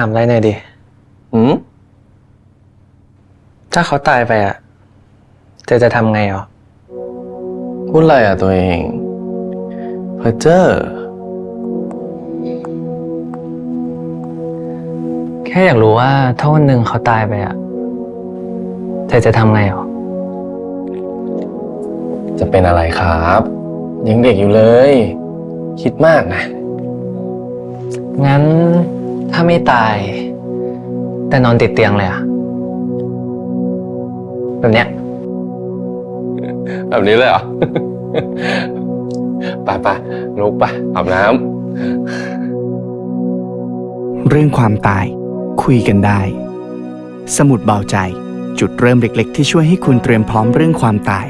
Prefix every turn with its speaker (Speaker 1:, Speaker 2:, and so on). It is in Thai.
Speaker 1: ถามอะไรหน่อยดิ
Speaker 2: หืม
Speaker 1: ถ้าเขาตายไปอะเจจะทำไงอะ
Speaker 2: พูดอะไรอะตัวเองเพอเจอร์
Speaker 1: แค่อยากรู้ว่าถ้าวันหนึ่งเขาตายไปอะเจจะทำไงอะ
Speaker 2: จะเป็นอะไรครับ ยังเด็กอยู่เลย คิดมากนะ
Speaker 1: งั้นถ้า ไม่ตาย แต่นอนติดเตียงเลยอะแบบเนี้ย
Speaker 2: แบบนี้เลยเหรอไปไปลุกไปอาบน้
Speaker 3: เรื่องความตายคุยกันได้ สมุดเบาใจ จุดเริ่มเล็กๆ ที่ช่วยให้คุณเตรียมพร้อมเรื่องความตาย